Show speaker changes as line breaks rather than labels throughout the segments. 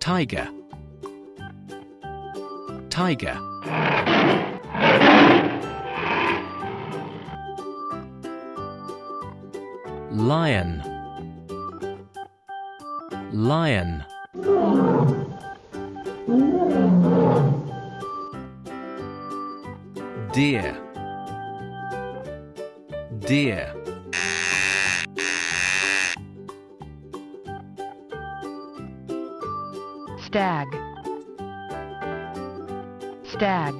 Tiger. Tiger. Lion. Lion. Deer. Deer.
Stag. Stag.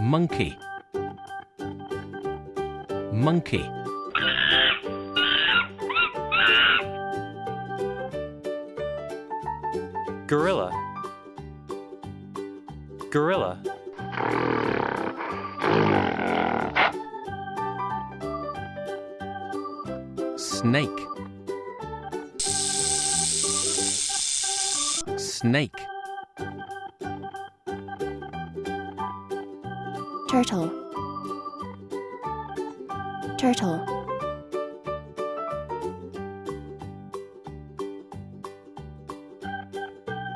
Monkey. Monkey.
Gorilla. Gorilla.
Snake. Snake.
Turtle. Turtle.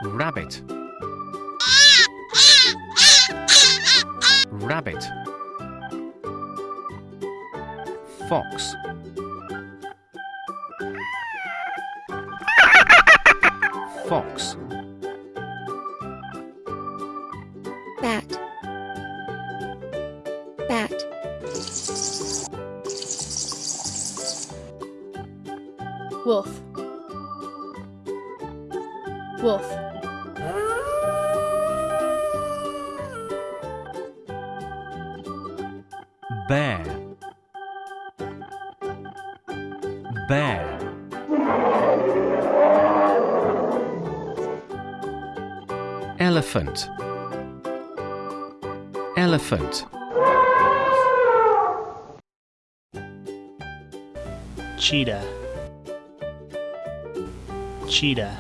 Rabbit. Rabbit. Fox. Fox.
Bat. Bat.
Wolf. Wolf.
Bear. Bear. Elephant. Elephant.
Cheetah. Cheetah.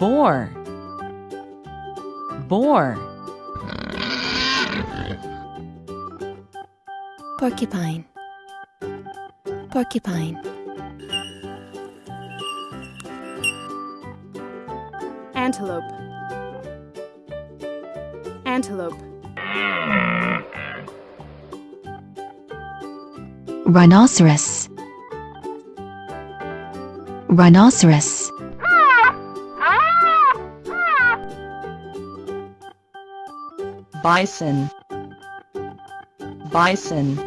Boar. Boar.
Porcupine. Porcupine.
Antelope. Antelope.
Rhinoceros. Rhinoceros.
Bison. Bison.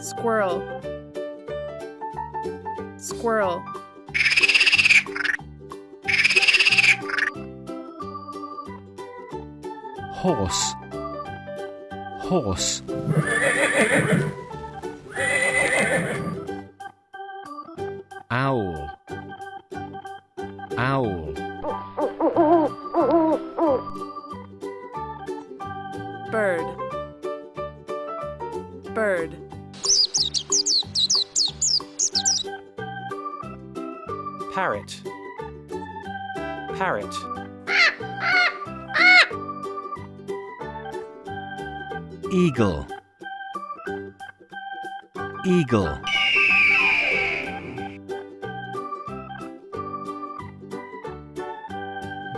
Squirrel. Squirrel.
Horse. Horse. Owl. Owl.
Bird. Bird.
Parrot. Parrot.
Eagle. Eagle.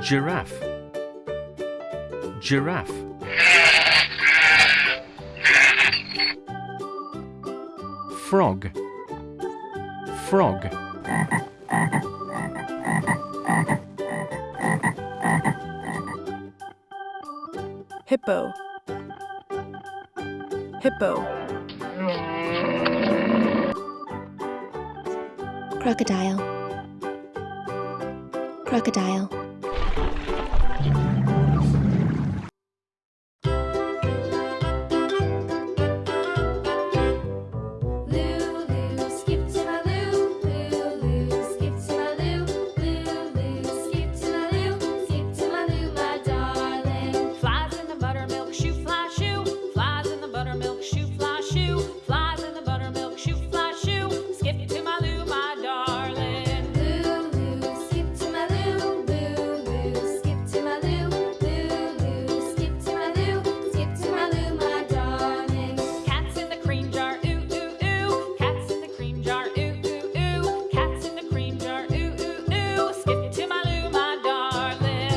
Giraffe. Giraffe. Frog. Frog.
Hippo. Hippo.
Crocodile. Crocodile.